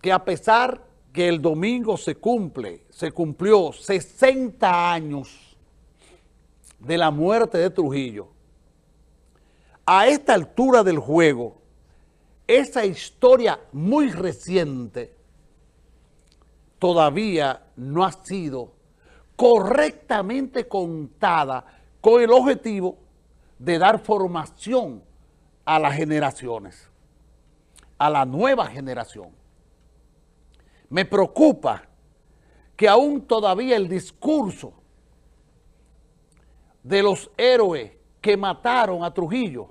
que a pesar que el domingo se cumple, se cumplió 60 años de la muerte de Trujillo, a esta altura del juego, esa historia muy reciente todavía no ha sido correctamente contada con el objetivo de dar formación a las generaciones, a la nueva generación. Me preocupa que aún todavía el discurso de los héroes que mataron a Trujillo,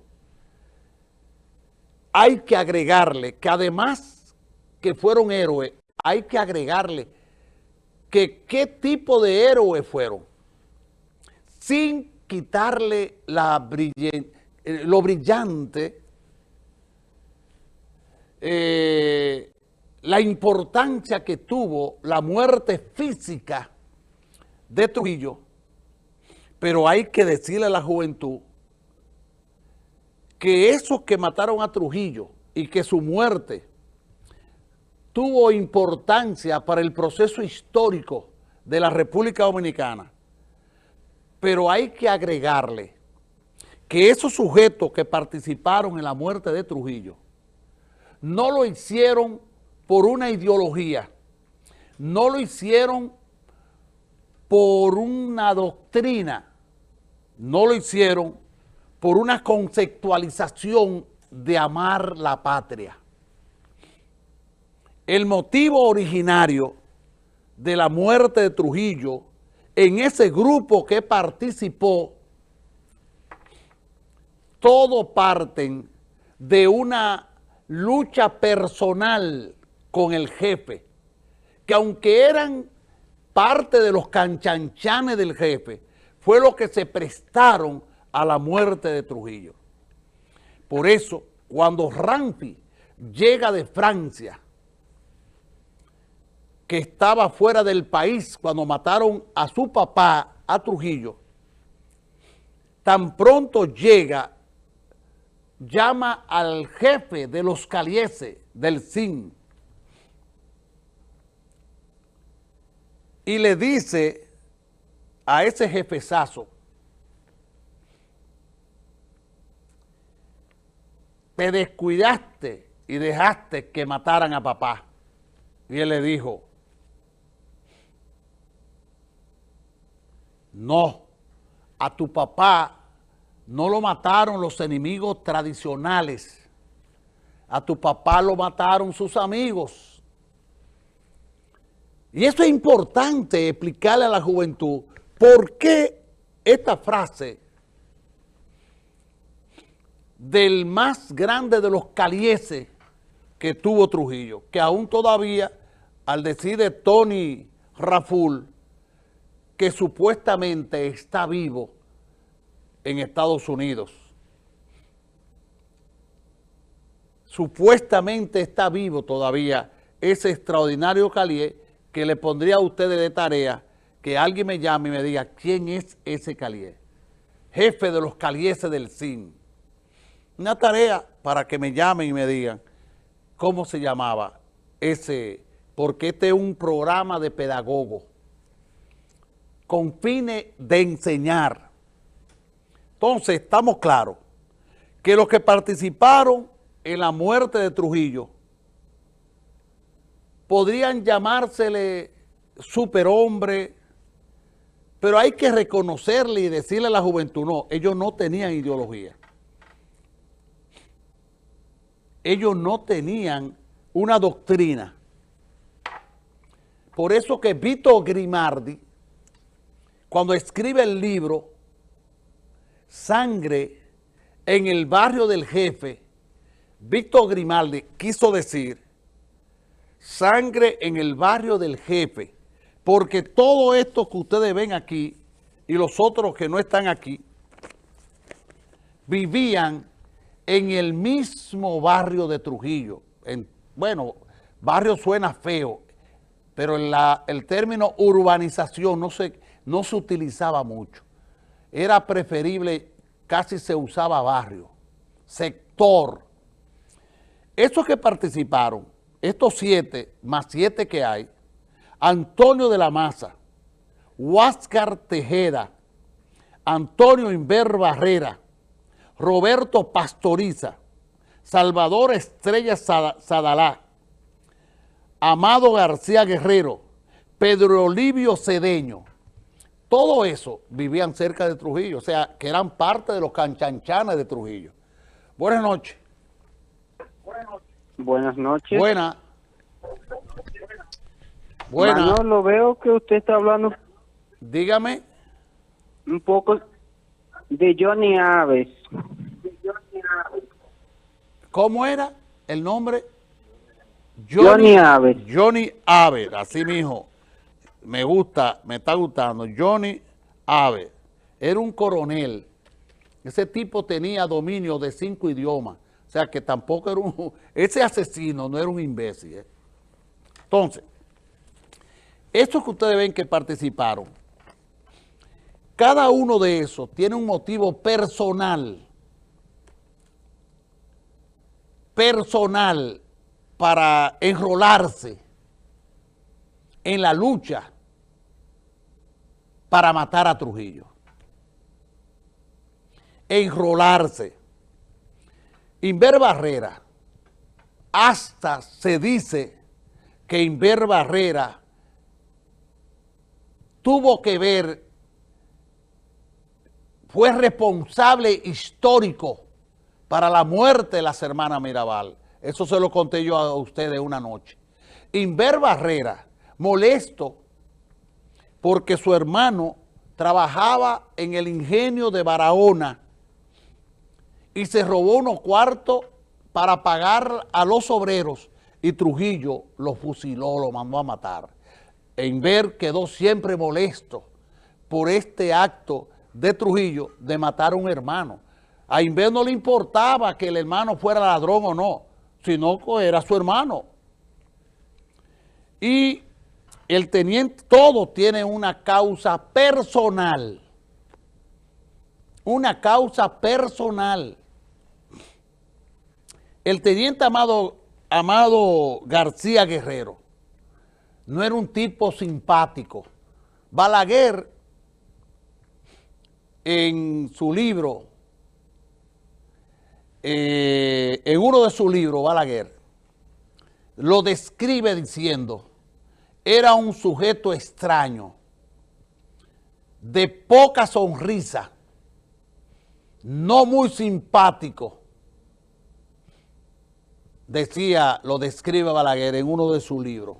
hay que agregarle que además que fueron héroes, hay que agregarle que qué tipo de héroes fueron, sin quitarle la eh, lo brillante, eh, la importancia que tuvo la muerte física de Trujillo, pero hay que decirle a la juventud que esos que mataron a Trujillo y que su muerte tuvo importancia para el proceso histórico de la República Dominicana, pero hay que agregarle que esos sujetos que participaron en la muerte de Trujillo no lo hicieron por una ideología, no lo hicieron por una doctrina, no lo hicieron por una conceptualización de amar la patria. El motivo originario de la muerte de Trujillo en ese grupo que participó, todo parten de una lucha personal con el jefe, que aunque eran parte de los canchanchanes del jefe, fue lo que se prestaron a la muerte de Trujillo. Por eso, cuando Rampi llega de Francia, que estaba fuera del país cuando mataron a su papá, a Trujillo, tan pronto llega, llama al jefe de los calieses del CIN, y le dice a ese jefezazo, te descuidaste y dejaste que mataran a papá. Y él le dijo, no, a tu papá no lo mataron los enemigos tradicionales, a tu papá lo mataron sus amigos. Y eso es importante explicarle a la juventud por qué esta frase del más grande de los calieses que tuvo Trujillo, que aún todavía, al decir de Tony Raful, que supuestamente está vivo en Estados Unidos. Supuestamente está vivo todavía ese extraordinario calié que le pondría a ustedes de tarea que alguien me llame y me diga quién es ese calié. Jefe de los calieses del CIN. Una tarea para que me llamen y me digan cómo se llamaba ese, porque este es un programa de pedagogo con fines de enseñar. Entonces, estamos claros que los que participaron en la muerte de Trujillo podrían llamársele superhombre, pero hay que reconocerle y decirle a la juventud, no, ellos no tenían ideología. Ellos no tenían una doctrina. Por eso que Vito Grimardi, cuando escribe el libro Sangre en el barrio del jefe, Víctor Grimaldi quiso decir sangre en el barrio del jefe, porque todo esto que ustedes ven aquí y los otros que no están aquí, vivían en el mismo barrio de Trujillo. En, bueno, barrio suena feo, pero el término urbanización no se, no se utilizaba mucho. Era preferible, casi se usaba barrio, sector. Esos que participaron estos siete, más siete que hay, Antonio de la Maza, Huáscar Tejeda, Antonio Inver Barrera, Roberto Pastoriza, Salvador Estrella Sadalá, Amado García Guerrero, Pedro Olivio Cedeño, todo eso vivían cerca de Trujillo, o sea, que eran parte de los canchanchanes de Trujillo. Buenas noches. Buenas noches. Buenas. Buenas. lo veo que usted está hablando. Dígame. Un poco de Johnny Aves. ¿Cómo era el nombre? Johnny, Aves. Johnny Aves, así mismo. Me gusta, me está gustando. Johnny Aves. Era un coronel. Ese tipo tenía dominio de cinco idiomas. Sea que tampoco era un... Ese asesino no era un imbécil. ¿eh? Entonces, estos que ustedes ven que participaron, cada uno de esos tiene un motivo personal, personal para enrolarse en la lucha para matar a Trujillo. Enrolarse. Inver Barrera, hasta se dice que Inver Barrera tuvo que ver fue responsable histórico para la muerte de las hermanas Mirabal. Eso se lo conté yo a ustedes una noche. Inver Barrera, molesto porque su hermano trabajaba en el ingenio de Barahona y se robó unos cuartos para pagar a los obreros y Trujillo lo fusiló, lo mandó a matar. Inver quedó siempre molesto por este acto de Trujillo de matar a un hermano. A Inver no le importaba que el hermano fuera ladrón o no, sino que era su hermano. Y el teniente, todo tiene una causa personal. Una causa personal. El teniente Amado, García Guerrero no era un tipo simpático. Balaguer en su libro, eh, en uno de sus libros, Balaguer, lo describe diciendo, era un sujeto extraño, de poca sonrisa, no muy simpático, decía, lo describe Balaguer en uno de sus libros,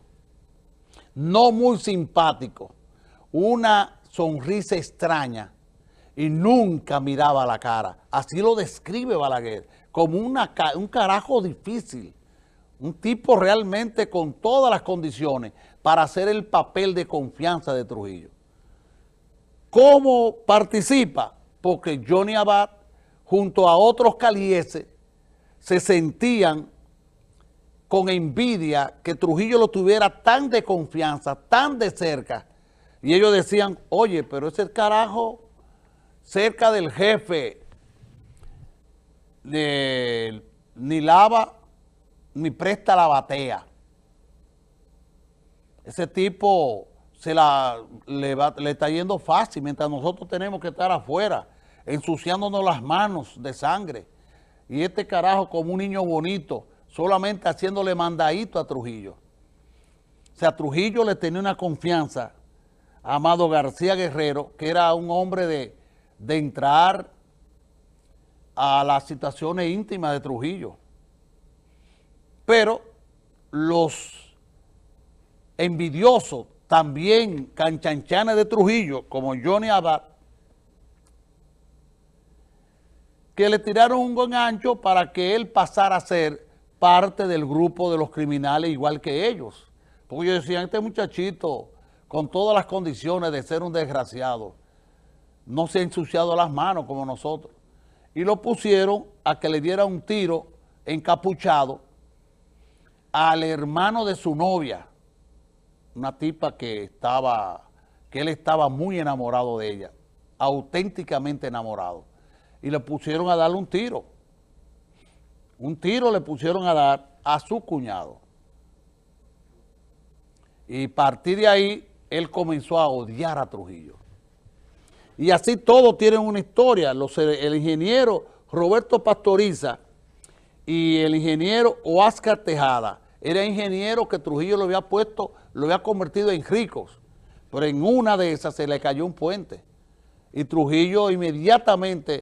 no muy simpático, una sonrisa extraña, y nunca miraba la cara. Así lo describe Balaguer, como un carajo difícil, un tipo realmente con todas las condiciones para hacer el papel de confianza de Trujillo. ¿Cómo participa? Porque Johnny Abad, junto a otros calieses, se sentían con envidia que Trujillo lo tuviera tan de confianza, tan de cerca, y ellos decían, oye, pero ese carajo cerca del jefe ni lava ni presta la batea. Ese tipo se la, le, le está yendo fácil, mientras nosotros tenemos que estar afuera, ensuciándonos las manos de sangre. Y este carajo como un niño bonito, solamente haciéndole mandadito a Trujillo. O sea, Trujillo le tenía una confianza a Amado García Guerrero, que era un hombre de de entrar a las situaciones íntimas de Trujillo. Pero los envidiosos, también canchanchanes de Trujillo, como Johnny Abad, que le tiraron un buen ancho para que él pasara a ser parte del grupo de los criminales igual que ellos. Porque ellos decían, este muchachito, con todas las condiciones de ser un desgraciado, no se ha ensuciado las manos como nosotros. Y lo pusieron a que le diera un tiro encapuchado al hermano de su novia, una tipa que estaba, que él estaba muy enamorado de ella, auténticamente enamorado. Y le pusieron a darle un tiro. Un tiro le pusieron a dar a su cuñado. Y a partir de ahí, él comenzó a odiar a Trujillo. Y así todos tienen una historia. El ingeniero Roberto Pastoriza y el ingeniero Oscar Tejada, era ingeniero que Trujillo lo había puesto, lo había convertido en ricos, pero en una de esas se le cayó un puente. Y Trujillo inmediatamente